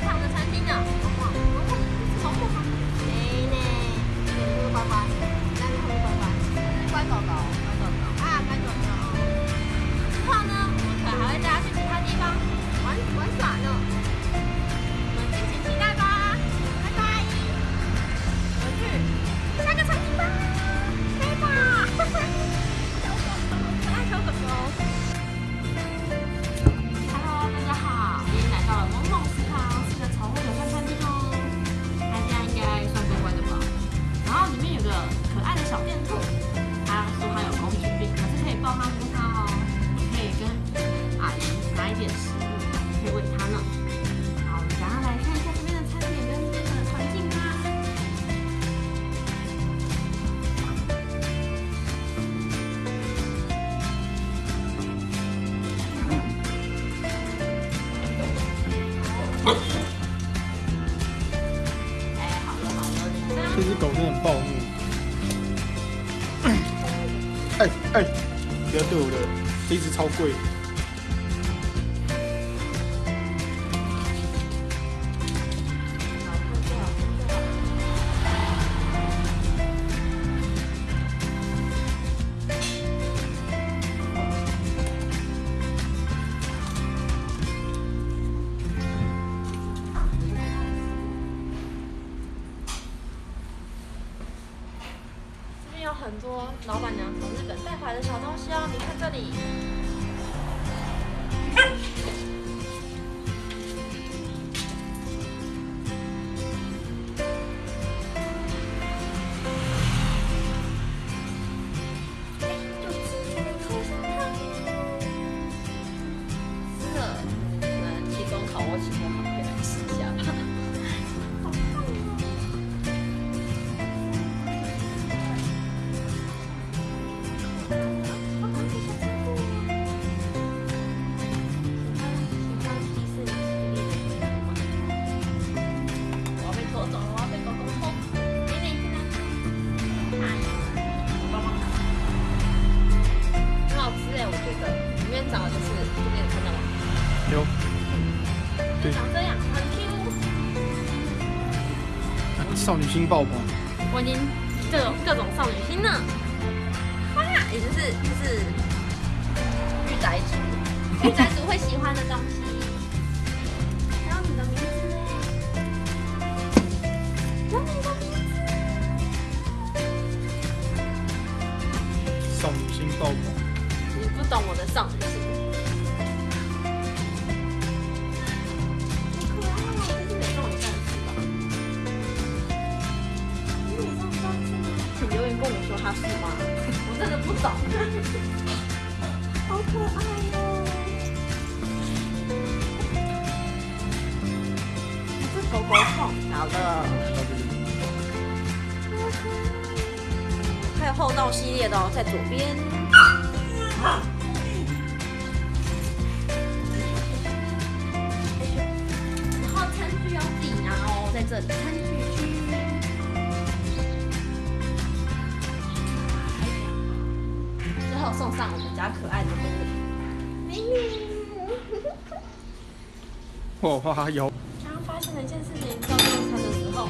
食堂的餐厅呢。哎哎，不要对我的，这一只超贵。很多老板娘从日本带回来的小东西哦，你看这里。真的，可有，对长这样，很 Q。少女心爆棚。我已经各种各种少女心呢，哇，也就是就是御宅族，御宅族会喜欢的东西。然后你的名字呢？有你的名字。少女心爆棚。你不懂我的少女心。说它是吗？我真的不懂。好可爱哦！是狗狗控，好了。还有厚道系列的哦，在左边。然后餐具要自己拿哦，在这里餐送上我们家可爱的狗。哦，哇，有。刚刚发现了一件事情，照顾它的时候。